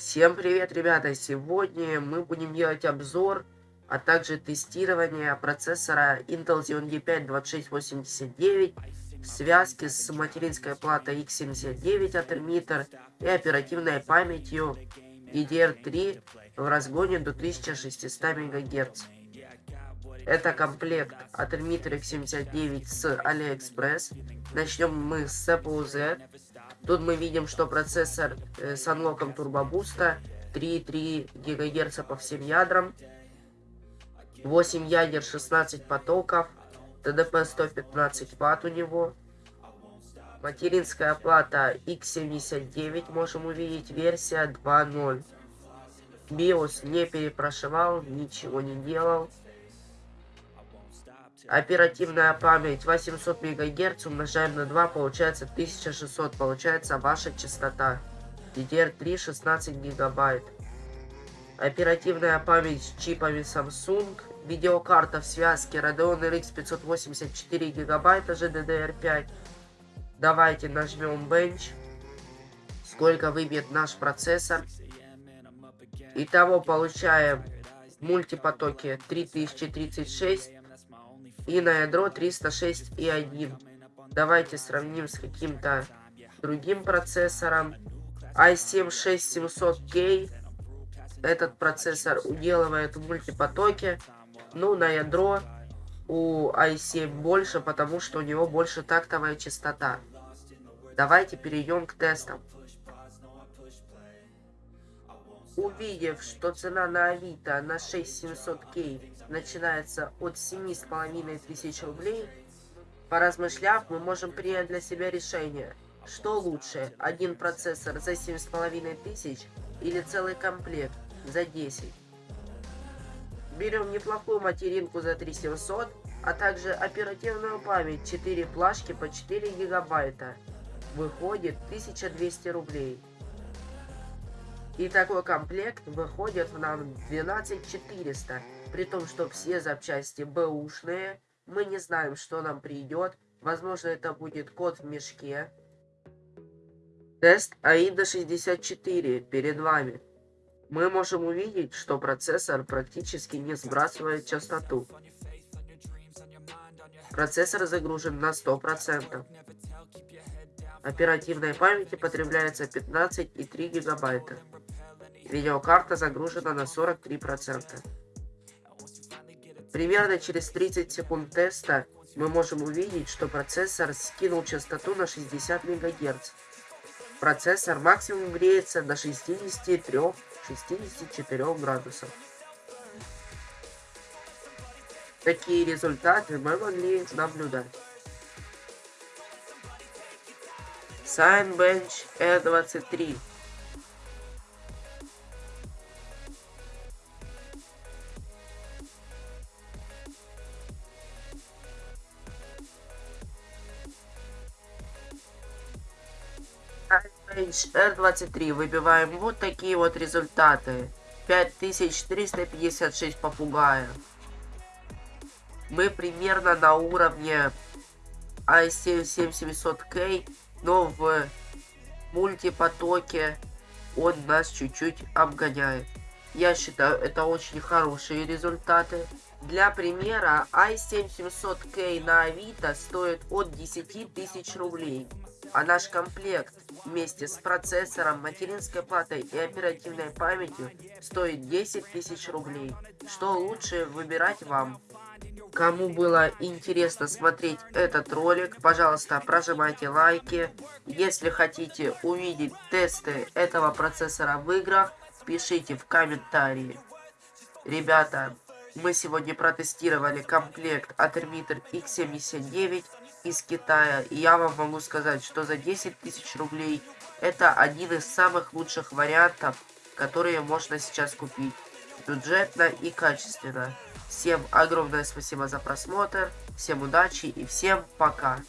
Всем привет, ребята! Сегодня мы будем делать обзор, а также тестирование процессора Intel Xeon D5 2689 в связке с материнской платой X79 от Emitter и оперативной памятью DDR3 в разгоне до 1600 МГц. Это комплект от Emitter X79 с AliExpress. Начнем мы с CPU Z. Тут мы видим, что процессор э, с анлоком турбобуста 3,3 ГГц по всем ядрам, 8 ядер, 16 потоков, ТДП 115 Вт у него. Материнская плата X79, можем увидеть, версия 2.0. BIOS не перепрошивал, ничего не делал. Оперативная память 800 МГц умножаем на 2, получается 1600, получается ваша частота. DDR3 16 гигабайт. Оперативная память с чипами Samsung. Видеокарта в связке Radeon RX 584 гигабайта GDDR5. Давайте нажмем Bench. Сколько выбьет наш процессор. Итого получаем в мультипотоке 3036 и на ядро 306,1. Давайте сравним с каким-то другим процессором. i7-6700K. Этот процессор уделывает в мультипотоке. Ну, на ядро у i7 больше, потому что у него больше тактовая частота. Давайте перейдем к тестам. Увидев, что цена на Авито на 6700K начинается от 7,5 тысяч рублей, поразмышляв, мы можем принять для себя решение, что лучше, один процессор за 7,5 тысяч или целый комплект за 10. Берем неплохую материнку за 3700, а также оперативную память 4 флешки по 4 гигабайта. Выходит 1200 рублей. И такой комплект выходит нам 12400, при том, что все запчасти бэушные. Мы не знаем, что нам придет. Возможно, это будет код в мешке. Тест AIDA 64 перед вами. Мы можем увидеть, что процессор практически не сбрасывает частоту. Процессор загружен на 100%. Оперативной памяти потребляется 15,3 гигабайта. Видеокарта загружена на 43%. Примерно через 30 секунд теста мы можем увидеть, что процессор скинул частоту на 60 МГц. Процессор максимум греется до 63-64 градусов. Такие результаты мы могли наблюдать. Signbench E23 R23 выбиваем вот такие вот результаты. 5356 попугаев. Мы примерно на уровне i7-7700K, но в мультипотоке он нас чуть-чуть обгоняет. Я считаю, это очень хорошие результаты. Для примера, i7-700K на Авито стоит от 10 тысяч рублей, а наш комплект вместе с процессором, материнской платой и оперативной памятью стоит 10 тысяч рублей. Что лучше выбирать вам. Кому было интересно смотреть этот ролик, пожалуйста, прожимайте лайки. Если хотите увидеть тесты этого процессора в играх, пишите в комментарии. Ребята, мы сегодня протестировали комплект от Emitter X79 из Китая. И я вам могу сказать, что за 10 тысяч рублей это один из самых лучших вариантов, которые можно сейчас купить. Бюджетно и качественно. Всем огромное спасибо за просмотр, всем удачи и всем пока.